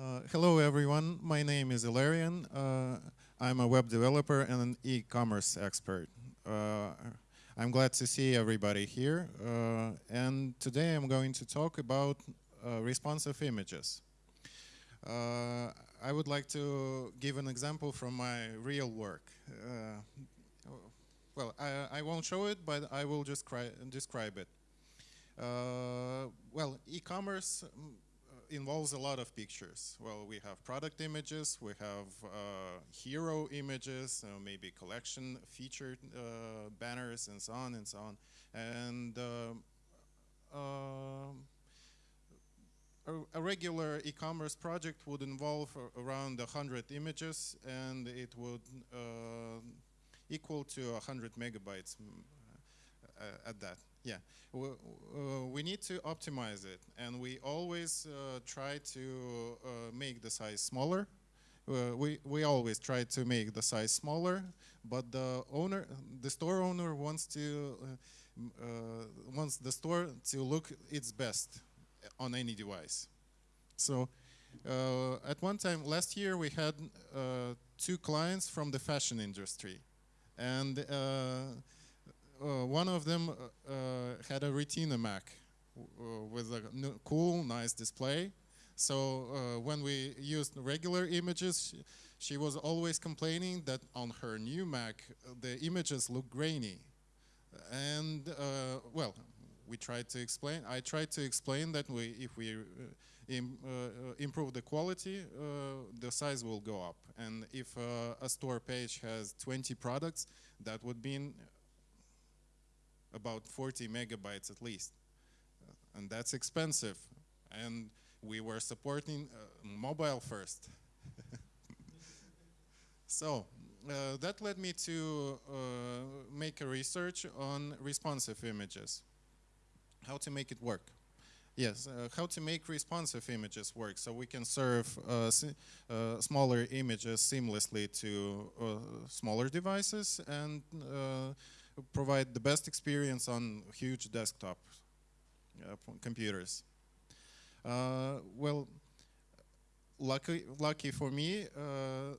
Uh, hello, everyone. My name is Ilarian. Uh, I'm a web developer and an e-commerce expert. Uh, I'm glad to see everybody here. Uh, and today I'm going to talk about uh, responsive images. I would like to give an example from my real work. well, I, I, won't show it, but I will just describe it. well, e-commerce involves a lot of pictures. Well, we have product images, we have uh, hero images, uh, maybe collection featured uh, banners and so on and so on. And uh, um, a, regular e-commerce project would involve around 100 images and it would equal to 100 megabytes at that. Yeah, we, uh, we, need to optimize it, and we always uh, try to uh, make the size smaller. Uh, we we always try to make the size smaller, but the owner, the store owner, wants to uh, wants the store to look its best on any device. So, at one time last year, we had two clients from the fashion industry, and uh, one of them uh, uh, had a Retina Mac with a cool, nice display. So when we used regular images, she was always complaining that on her new Mac, the images look grainy. And, uh, well, we tried to explain, I tried to explain that we, if we uh, Im, uh, improve the quality, the size will go up. And if a store page has 20 products, that would mean about 40 megabytes at least. Uh, and that's expensive. And we were supporting uh, mobile first. so uh, that led me to uh, make a research on responsive images. How to make it work. Yes, uh, how to make responsive images work so we can serve uh, smaller images seamlessly to smaller devices and provide the best experience on huge desktop uh, computers. Uh, well, lucky, lucky for me, uh,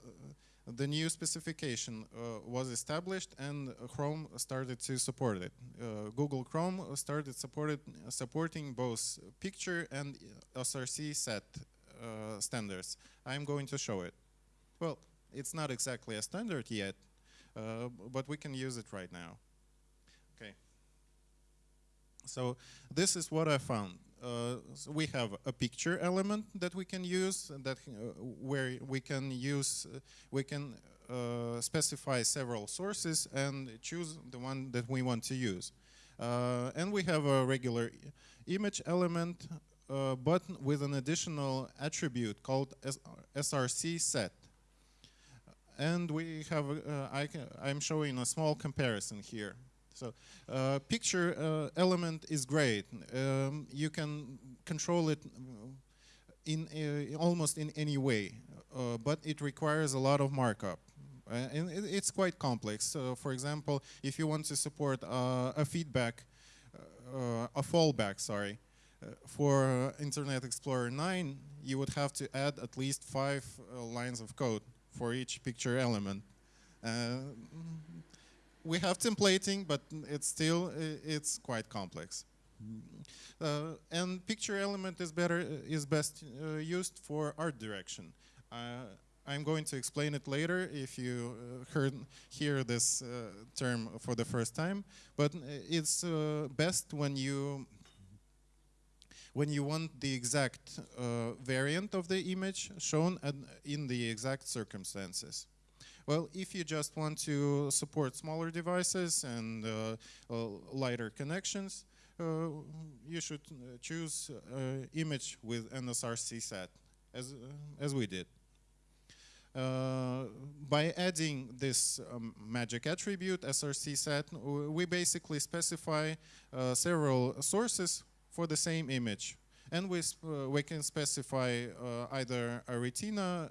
the new specification uh, was established and Chrome started to support it. Uh, Google Chrome started supported, supporting both picture and SRC set uh, standards. I'm going to show it. Well, it's not exactly a standard yet, but we can use it right now. So this is what I found. Uh, so we have a picture element that we can use that uh, where we can use uh, we can uh, specify several sources and choose the one that we want to use. Uh, and we have a regular image element uh, but with an additional attribute called src set. And we have I I'm showing a small comparison here so uh, picture uh, element is great. Um, you can control it in uh, almost in any way, uh, but it requires a lot of markup. Uh, and it, it's quite complex. So for example, if you want to support uh, a feedback, a fallback, sorry, for Internet Explorer 9, you would have to add at least five lines of code for each picture element we have templating, but it's still it's quite complex. Uh, and picture element is better is best uh, used for art direction. Uh, I'm going to explain it later if you uh, heard hear this uh, term for the first time. But it's uh, best when you when you want the exact variant of the image shown in the exact circumstances. Well, if you just want to support smaller devices and uh, uh, lighter connections, uh, you should choose image with NSRC set, as, as we did. Uh, by adding this um, magic attribute, SRC set, we basically specify uh, several sources for the same image. And we, uh, we can specify either a retina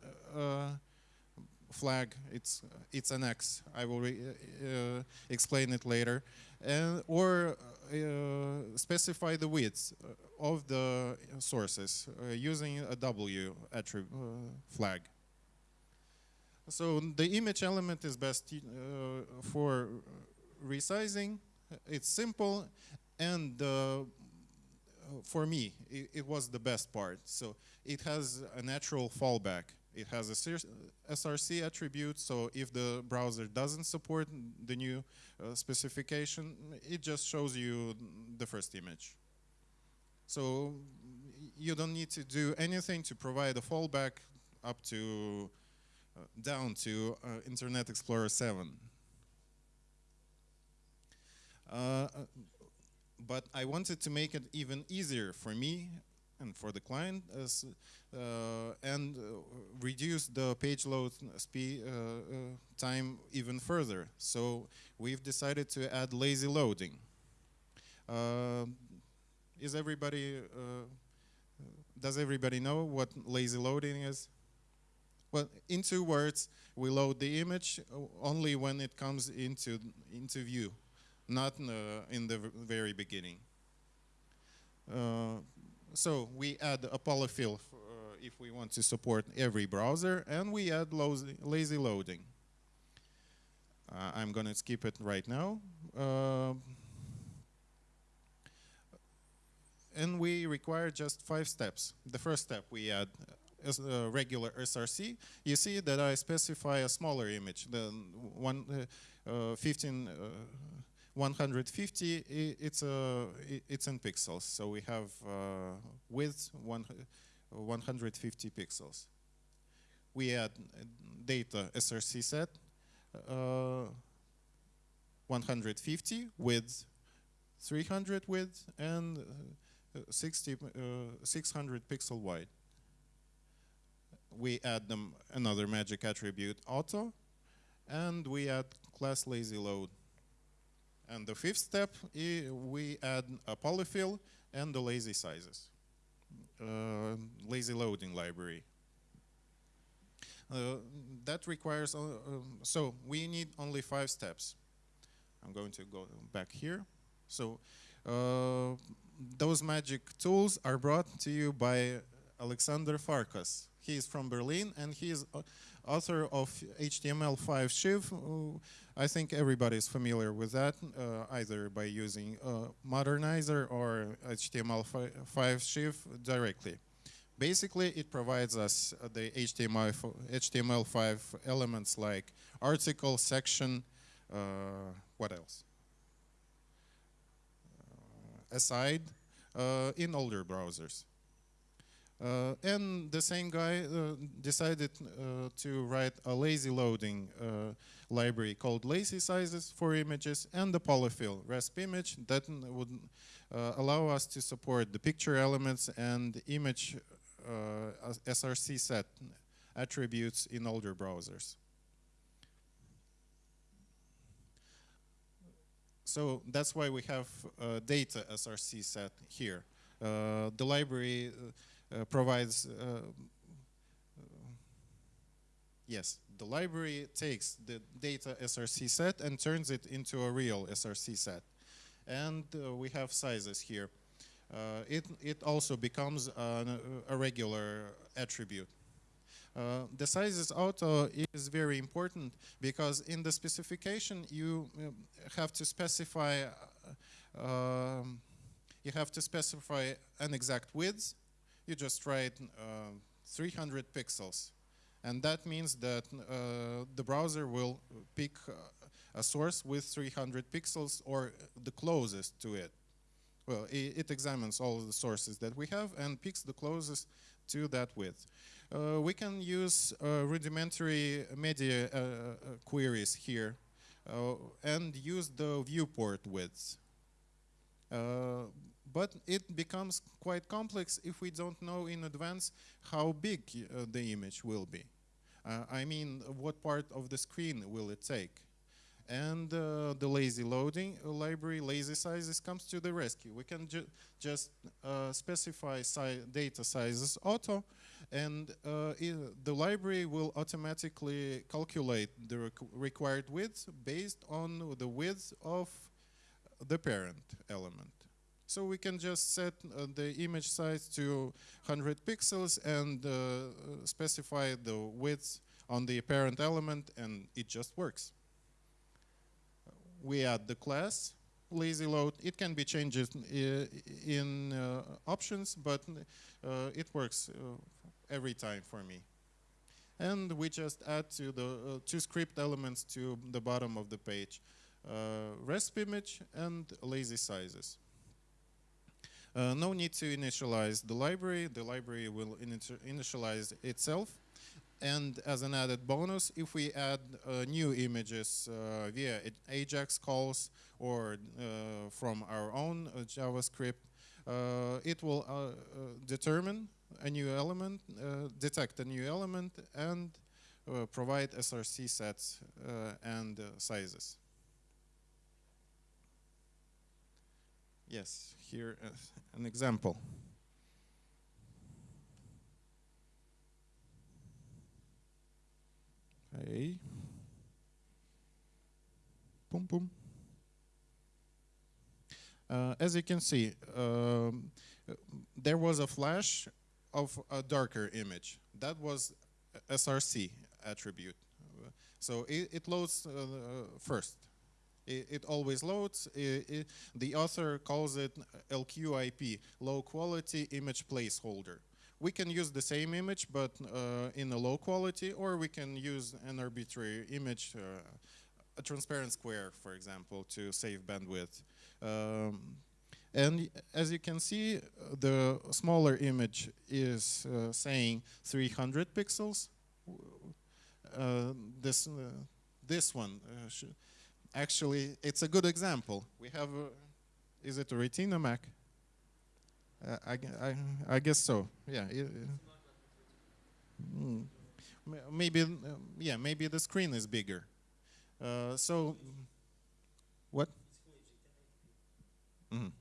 flag. It's it's an X. I will re- uh, explain it later, and or uh, specify the width of the sources uh, using a W attribute uh, flag. So the image element is best uh, for resizing. It's simple, and uh, for me, it, it, was the best part. So it has a natural fallback. It has a SRC attribute, so if the browser doesn't support the new uh, specification, it just shows you the first image. So you don't need to do anything to provide a fallback up to uh, down to uh, Internet Explorer 7. Uh, but I wanted to make it even easier for me and for the client as, uh, and uh, reduce the page load speed uh, time even further. So we've decided to add lazy loading. is everybody, does everybody know what lazy loading is? Well, in two words, we load the image only when it comes into, into view not in the, very beginning. Uh, so we add a polyfill uh, if we want to support every browser, and we add lazy loading. Uh, I'm going to skip it right now. Uh, and we require just five steps. The first step, we add a regular SRC. You see that I specify a smaller image, the one, uh, uh, 15 150, it's, a, it's in pixels. So we have uh, width one, 150 pixels. We add data SRC set, uh, 150 width, 300 width, and uh, 60, uh, 600 pixel wide. We add them another magic attribute auto, and we add class lazy load and the fifth step, we add a polyfill and the lazy sizes, uh, lazy loading library. Uh, that requires, uh, um, so we need only five steps. I'm going to go back here. So uh, those magic tools are brought to you by Alexander Farkas. He is from Berlin and he is uh, author of HTML5 Shiv. I think everybody is familiar with that, uh, either by using Modernizr or HTML5 Shiv directly. Basically, it provides us the HTML, HTML5 elements like article, section, uh, what else? Uh, aside uh, in older browsers. Uh, and the same guy uh, decided uh, to write a lazy loading uh, library called lazy sizes for images and the polyfill RESP image that would uh, allow us to support the picture elements and image uh, SRC set attributes in older browsers. So that's why we have data SRC set here. the library provides uh, yes, the library takes the data SRC set and turns it into a real SRC set. And uh, we have sizes here. Uh, it, it also becomes an, a regular attribute. Uh, the sizes auto is very important because in the specification you have to specify um, you have to specify an exact width you just write uh, 300 pixels. And that means that uh, the browser will pick uh, a source with 300 pixels or the closest to it. Well, it, examines all the sources that we have and picks the closest to that width. Uh, we can use uh, rudimentary media uh, queries here and use the viewport widths but it becomes quite complex if we don't know in advance how big uh, the image will be. Uh, I mean, what part of the screen will it take? And uh, the lazy loading library, lazy sizes, comes to the rescue. We can ju just uh, specify si data sizes auto, and uh, the library will automatically calculate the requ required width based on the width of the parent element. So we can just set uh, the image size to 100 pixels and uh, specify the width on the parent element and it just works. We add the class lazy load. It can be changed uh, in uh, options, but uh, it works every time for me. And we just add to the two script elements to the bottom of the page. resp image and lazy sizes. Uh, no need to initialize the library. The library will initialize itself. And as an added bonus, if we add uh, new images uh, via AJAX calls or uh, from our own uh, JavaScript, uh, it will determine a new element, detect a new element, and provide SRC sets and sizes. Yes, here an example. Hey. Boom, boom. Uh, as you can see, um, there was a flash of a darker image. That was SRC attribute. So it, it loads uh, first. It, it, always loads. It, the author calls it LQIP, low quality image placeholder. We can use the same image, but uh, in a low quality, or we can use an arbitrary image, uh, a transparent square, for example, to save bandwidth. Um, and as you can see, the smaller image is uh, saying 300 pixels. Uh, this uh, this one uh, actually it's a good example. We have a, is it a Retina Mac? Uh, I, I, I guess so. Yeah. Mm. Maybe, um, yeah, maybe the screen is bigger. Uh, so, what? Mm.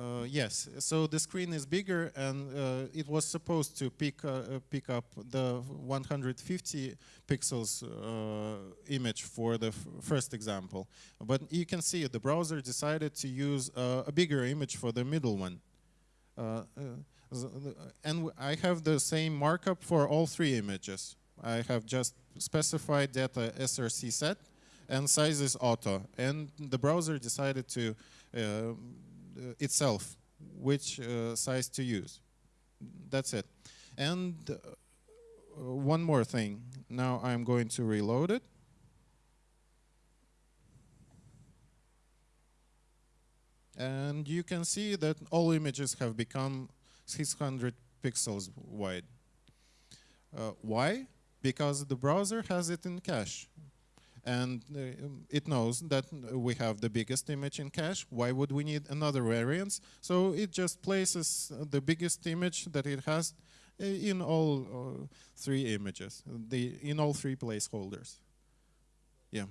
Uh, yes, so the screen is bigger and uh, it was supposed to pick, uh, uh pick up the 150 pixels uh, image for the first example. But you can see the browser decided to use uh, a bigger image for the middle one. and I have the same markup for all three images. I have just specified data SRC set and size is auto. And the browser decided to itself which uh, size to use. That's it. And uh, one more thing. Now I'm going to reload it. And you can see that all images have become 600 pixels wide. Uh, why? Because the browser has it in cache and uh, it knows that we have the biggest image in cache. Why would we need another variance? So it just places the biggest image that it has uh, in all uh, three images, the in all three placeholders. Yeah.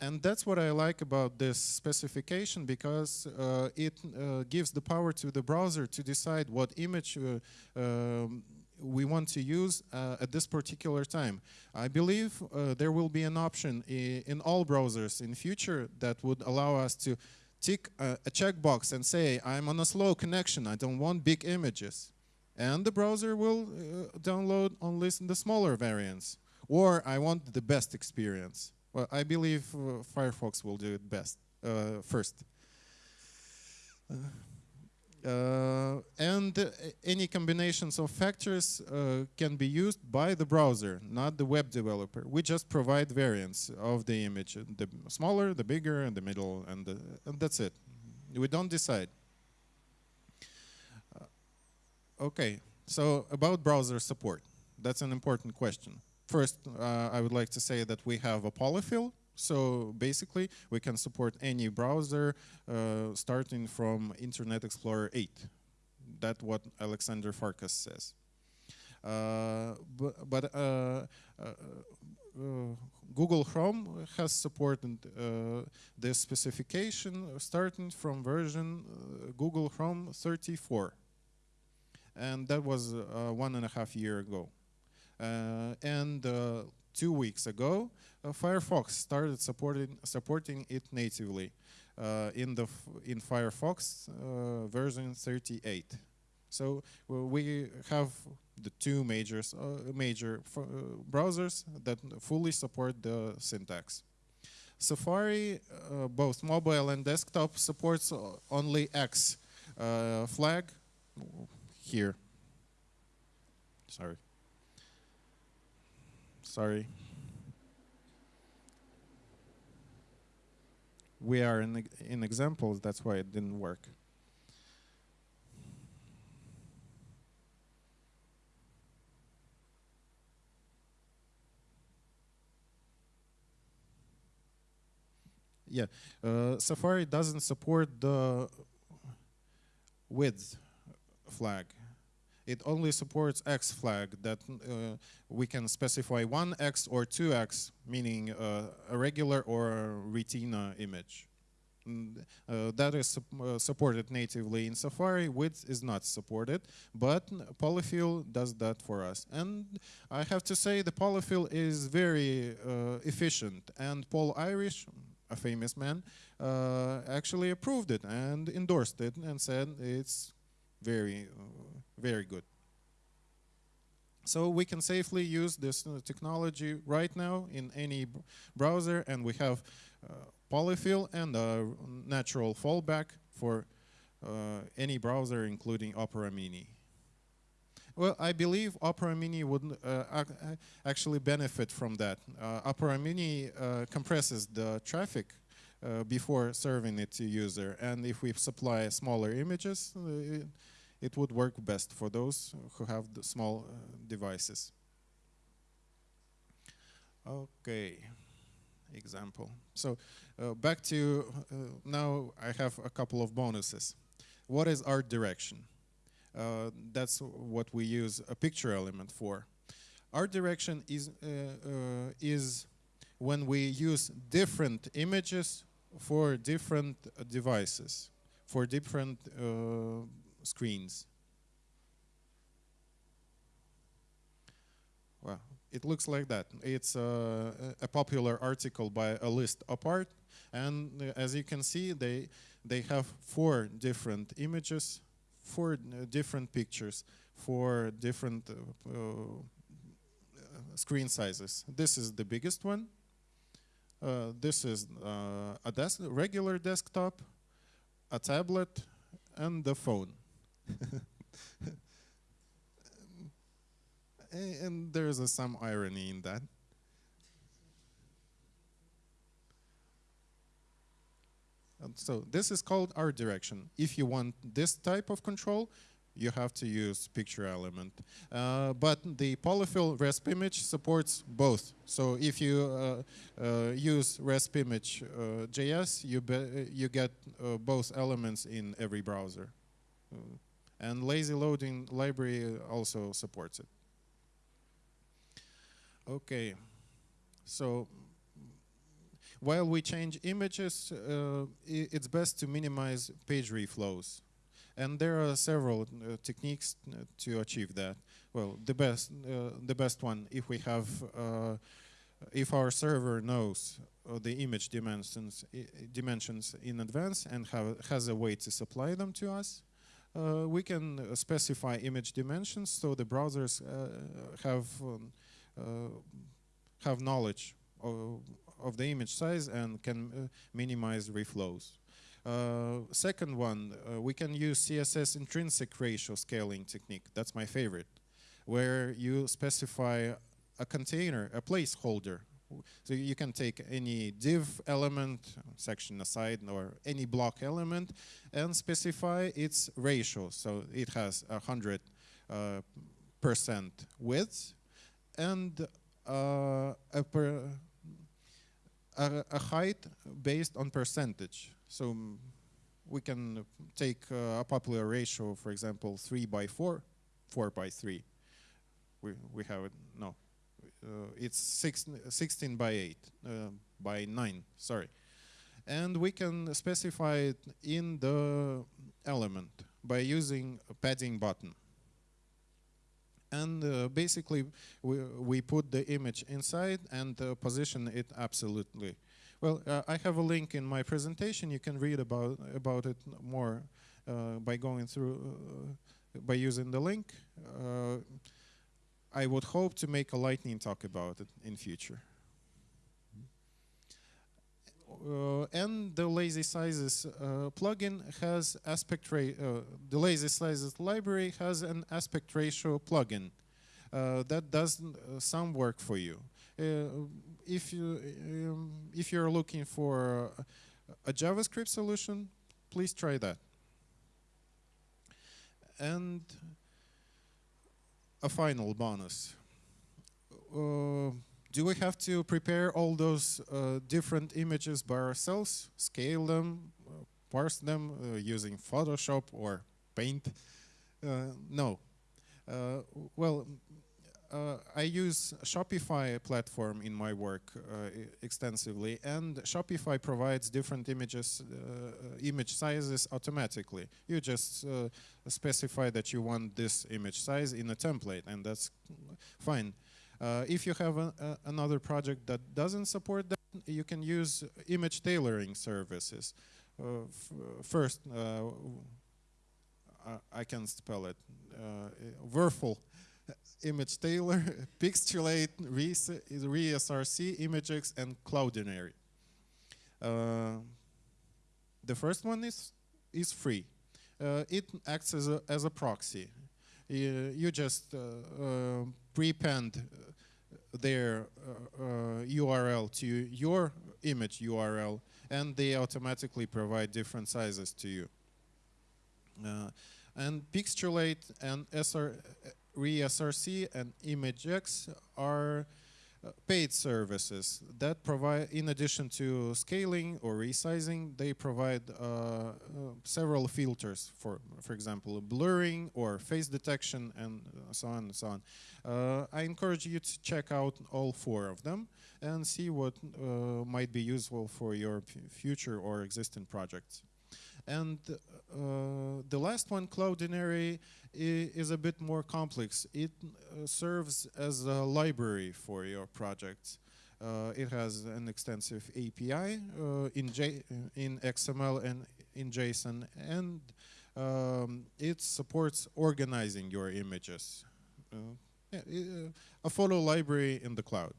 And that's what I like about this specification because uh, it uh, gives the power to the browser to decide what image uh, um, we want to use uh, at this particular time. I believe uh, there will be an option in all browsers in future that would allow us to tick a, a checkbox and say, I'm on a slow connection, I don't want big images. And the browser will uh, download only the smaller variants. Or I want the best experience. Well, I believe uh, Firefox will do it best, uh, first. Uh, and any combinations of factors uh, can be used by the browser, not the web developer. We just provide variants of the image, the smaller, the bigger, and the middle, and, the, and that's it. We don't decide. Uh, okay, so about browser support. That's an important question. First, uh, I would like to say that we have a polyfill so basically, we can support any browser uh, starting from Internet Explorer 8. That's what Alexander Farkas says. Uh, but, but uh, uh, uh, Google Chrome has supported uh, this specification starting from version Google Chrome 34. and that was one and a half year ago. And two weeks ago, uh, Firefox started supporting supporting it natively uh, in the in Firefox uh, version 38. So we have the two majors, uh, major uh, browsers that fully support the syntax. Safari, uh, both mobile and desktop, supports only X flag here. Sorry. Sorry. We are in, in examples, that's why it didn't work. Yeah, uh, Safari doesn't support the width flag. It only supports X flag that uh, we can specify one X or two X, meaning uh, a regular or retina image. Mm, uh, that is uh, supported natively in Safari. Width is not supported, but Polyfill does that for us. And I have to say, the Polyfill is very uh, efficient. And Paul Irish, a famous man, uh, actually approved it and endorsed it and said it's very, uh, very good. So we can safely use this uh, technology right now in any browser, and we have uh, polyfill and a natural fallback for uh, any browser, including Opera Mini. Well, I believe Opera Mini would uh, ac- actually benefit from that. Uh, Opera Mini uh, compresses the traffic uh, before serving it to user, and if we supply smaller images, uh, it, would work best for those who have the small uh, devices. Okay, example. So uh, back to uh, now, I have a couple of bonuses. What is art direction? Uh, that's what we use a picture element for. Art direction is uh, uh, is when we use different images for different devices, for different screens. Well, it looks like that. It's a popular article by a list apart, and uh, as you can see, they they have four different images, four uh, different pictures, four different uh, uh, screen sizes. This is the biggest one. This is a desk, regular desktop, a tablet, and the phone. And there's some irony in that. And so this is called art direction. If you want this type of control, you have to use picture element. Uh, but the polyfill RESP image supports both. So if you uh, uh, use RESP image uh, JS, you, you get uh, both elements in every browser. And lazy loading library also supports it. Okay, so while we change images, uh, it's best to minimize page reflows. And there are several uh, techniques uh, to achieve that. Well, the best, uh, the best one, if we have, uh, if our server knows uh, the image dimensions, dimensions in advance and have, has a way to supply them to us, uh, we can uh, specify image dimensions so the browsers uh, have um, uh, have knowledge of, of the image size and can minimize reflows. Uh, second one, uh, we can use CSS intrinsic ratio scaling technique. That's my favorite, where you specify a container, a placeholder. So you can take any div element, section aside, or any block element, and specify its ratio. So it has a hundred uh, percent width and uh, a, per, a, a height based on percentage. So we can take uh, a popular ratio, for example, 3 by 4, 4 by 3. We, we have it, no. Uh, it's six, 16 by 8, uh, by 9, sorry. And we can specify it in the element by using a padding bottom. and uh, basically we, we put the image inside and position it absolutely. Well, uh, I have a link in my presentation. You can read about about it more uh, by going through uh, by using the link. I would hope to make a lightning talk about it in future. Uh, and the lazy sizes uh, plugin has aspect ratio. Uh, the lazy sizes library has an aspect ratio plugin uh, that does uh, some work for you. Uh, if you um, if you're looking for a JavaScript solution, please try that. And a final bonus do we have to prepare all those uh, different images by ourselves, scale them, uh, parse them uh, using Photoshop or Paint? Uh, no. Uh, well, uh, I use Shopify platform in my work extensively, and Shopify provides different images, image sizes automatically. You just specify that you want this image size in a template, and that's fine. Uh, if you have a, a, another project that doesn't support that, you can use image tailoring services. Uh, first, uh, I can spell it. Uh, image tailor, Pixlate, ReSRC, imgix, and Cloudinary. Uh, the first one is is free. Uh, it acts as a as a proxy. You, you just uh, prepend their URL uh, uh, to your image URL and they automatically provide different sizes to you. Uh, and Pixlate and SR, ReSRC and imgix are uh, paid services that provide, in addition to scaling or resizing, they provide uh, uh, several filters for, for example, blurring or face detection and so on and so on. Uh, I encourage you to check out all four of them and see what uh, might be useful for your future or existing projects. And uh, the last one, Cloudinary, is a bit more complex. It uh, serves as a library for your project. Uh, it has an extensive API uh, in, J in XML and in JSON, and um, it supports organizing your images. Uh, yeah, uh, a photo library in the cloud.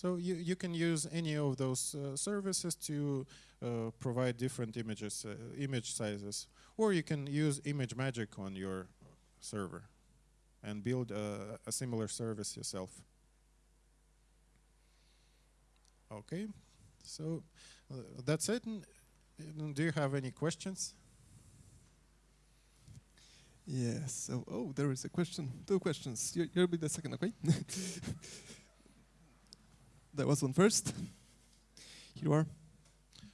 So you, you can use any of those uh, services to uh, provide different images, uh, image sizes, or you can use ImageMagick on your server and build a, a similar service yourself. Okay, so uh, that's it. Do you have any questions? Yes. So, oh, there is a question. Two questions. You, will be the second, okay? that was one first. Here you are.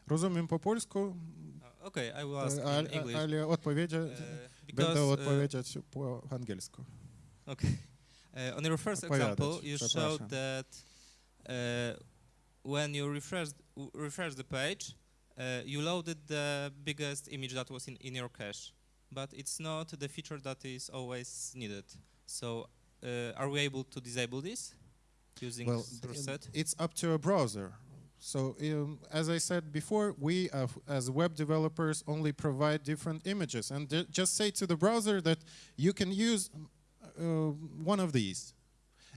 Розумім по польську. Okay, I will ask in English. Але відповідя będę odpowiedzieć по англійську. Okay. Uh, on your first example, you showed that uh, when you refresh refresh the page, uh, you loaded the biggest image that was in, in your cache, but it's not the feature that is always needed. So, uh, are we able to disable this Using well? It's up to a browser. So um, as I said before, we uh, as web developers only provide different images and just say to the browser that you can use uh, one of these.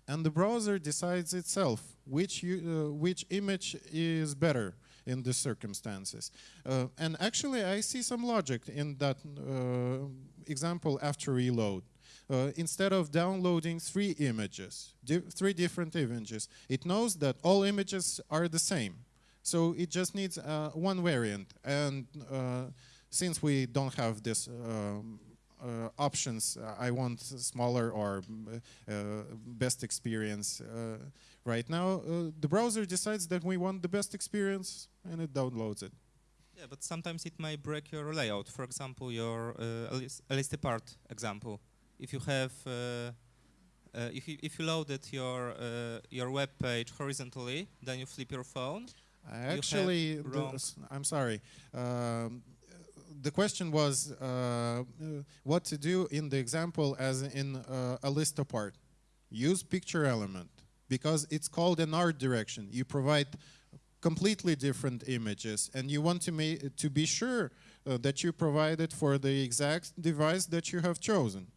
And the browser decides itself which, you, uh, which image is better in the circumstances. Uh, and actually, I see some logic in that uh, example after reload. Uh, instead of downloading three images, di three different images, it knows that all images are the same. So it just needs uh, one variant. And uh, since we don't have this um, uh, options, uh, I want smaller or uh, best experience right now, the browser decides that we want the best experience and it downloads it. Yeah, but sometimes it may break your layout. For example, your uh, List Apart example if you have uh, uh, if you if you loaded your uh, your web page horizontally, then you flip your phone. Actually, I'm sorry. Um, the question was uh, what to do in the example as in uh, a list apart. Use picture element because it's called an art direction. You provide completely different images and you want to, make, to be sure uh, that you provide it for the exact device that you have chosen.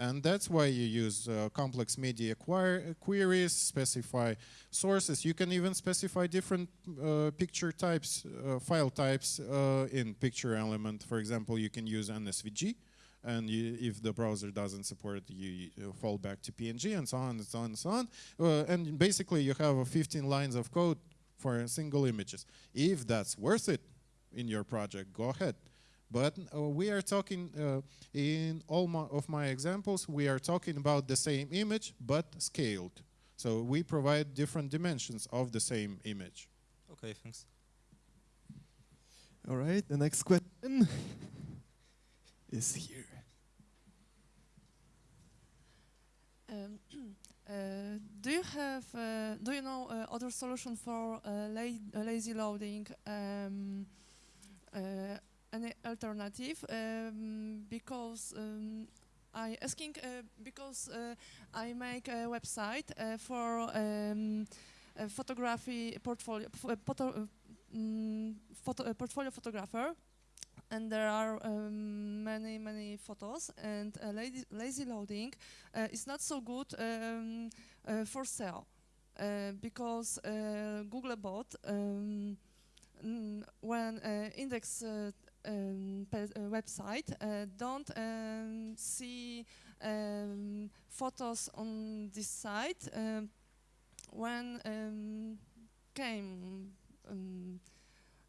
And that's why you use uh, complex media queries, specify sources. You can even specify different uh, picture types, uh, file types uh, in picture element. For example, you can use NSVG. And you, if the browser doesn't support it, you, you, fall back to PNG and so on and so on and so on. Uh, and basically, you have 15 lines of code for single images. If that's worth it in your project, go ahead. But uh, we are talking, uh, in all my, of my examples, we are talking about the same image, but scaled. So we provide different dimensions of the same image. Okay, thanks. All right, the next question is here. Um, uh, do you have, uh, do you know uh, other solution for uh, la lazy loading um, uh, any alternative um, because um, I asking uh, because uh, I make a website uh, for um, a photography portfolio photo, um, photo portfolio photographer. And there are um, many many photos. And uh, lazy, lazy, loading uh, is not so good um, uh, for sale because Googlebot um, when index um, website uh, don't um, see um, photos on this site um, when um, came um,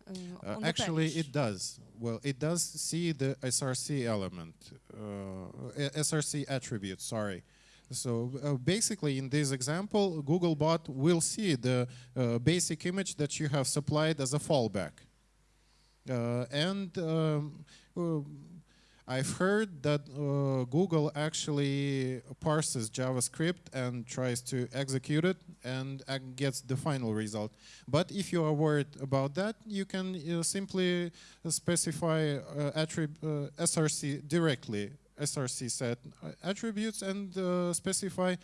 uh, uh, actually, it does. Well, it does see the SRC element, uh, SRC attribute, sorry. So uh, basically, in this example, Googlebot will see the uh, basic image that you have supplied as a fallback. Uh, and um, uh, I've heard that uh, Google actually parses JavaScript and tries to execute it and gets the final result. But if you are worried about that, you can uh, simply specify uh, SRC directly, SRC set attributes and specify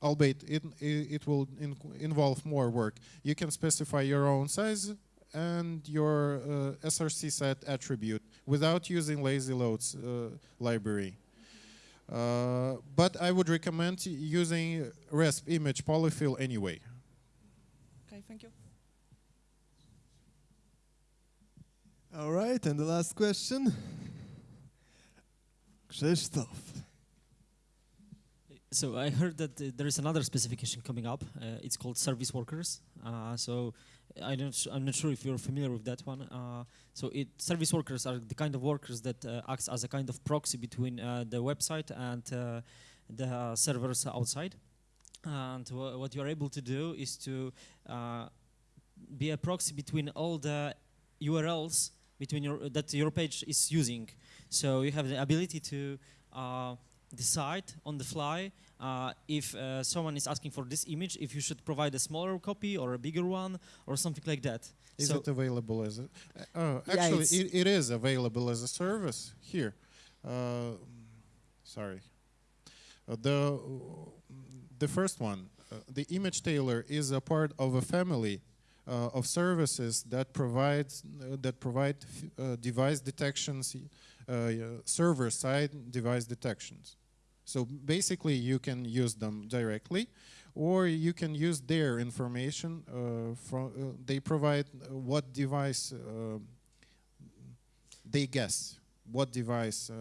albeit it, it will in involve more work. You can specify your own size and your uh, SRC set attribute without using lazy loads uh, library. Uh, but I would recommend using RESP image polyfill anyway. Okay, thank you. All right, and the last question. Krzysztof. So I heard that uh, there is another specification coming up. Uh, it's called service workers. Uh, so I don't I'm not sure if you're familiar with that one. Uh, so it service workers are the kind of workers that uh, acts as a kind of proxy between uh, the website and uh, the servers outside. And what you're able to do is to uh, be a proxy between all the URLs between your that your page is using. So you have the ability to uh, decide on the fly uh, if uh, someone is asking for this image, if you should provide a smaller copy or a bigger one or something like that. Is so it available as a, uh, actually yeah, it, it is available as a service here. Uh, sorry. Uh, the, the first one, uh, the image tailor is a part of a family of services that provides that provide device detections, server-side device detections. So basically, you can use them directly, or you can use their information. Uh, from uh, they provide what device uh, they guess what device uh,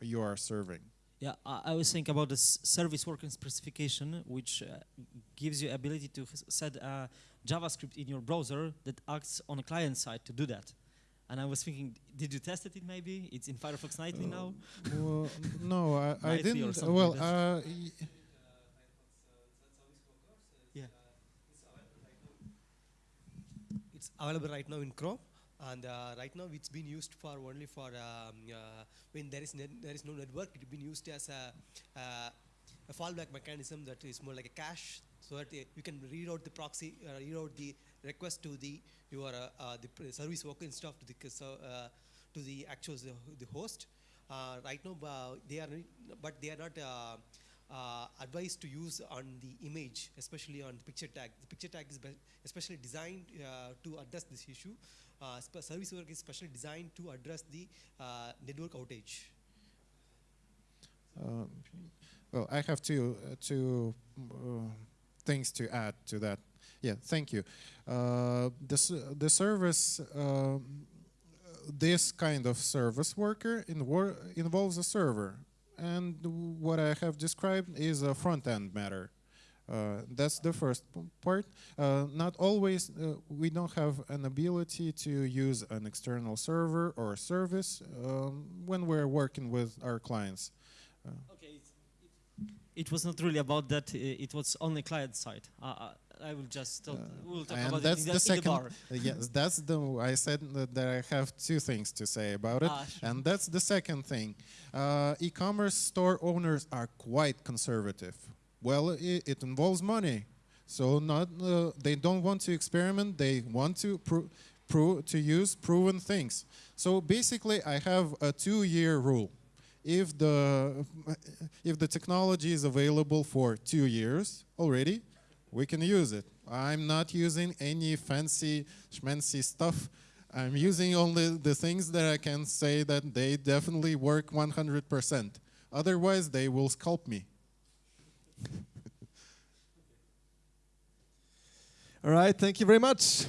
you are serving. Yeah, I, I was thinking about the service worker specification, which uh, gives you ability to set JavaScript in your browser that acts on a client side to do that. And I was thinking, did you test it maybe? It's in Firefox Nightly uh, now? Well, no, I, I didn't. Well, like uh, yeah. It's available right now in Chrome, and uh, right now it's been used for only for um, uh, when there is there is no network. It's been used as a, uh, a a fallback mechanism that is more like a cache, so that you can read out the proxy, uh, the request to the your uh, uh, the service worker instead of to the uh, to the actual the, host. Right now, they are, but they are not. Uh, advised to use on the image, especially on the picture tag. The picture tag is especially designed uh, to address this issue. Uh, service work is specially designed to address the network outage. Uh, well, I have two two things to add to that. Yeah, thank you. Uh, the the service. Um, this kind of service worker involves a server, and what I have described is a front end matter. Uh, that's the first part. Uh, not always, uh, we don't have an ability to use an external server or service um, when we're working with our clients. Okay. It was not really about that. uh, It was only client side. Uh, I will just talk, we'll talk and about that's it in the the, in the second. bar. uh, yes, that's the. I said that, that I have two things to say about it, Ah, sure. and that's the second thing. Uh, e-commerce store owners are quite conservative. Well, it, it involves money, so not uh, they don't want to experiment. They want to pro- pro- to use proven things. So basically, I have a two-year rule. If the if the technology is available for two years already, we can use it. I'm not using any fancy schmancy stuff. I'm using only the things that I can say that they definitely work 100%. Otherwise, they will scalp me. All right, thank you very much.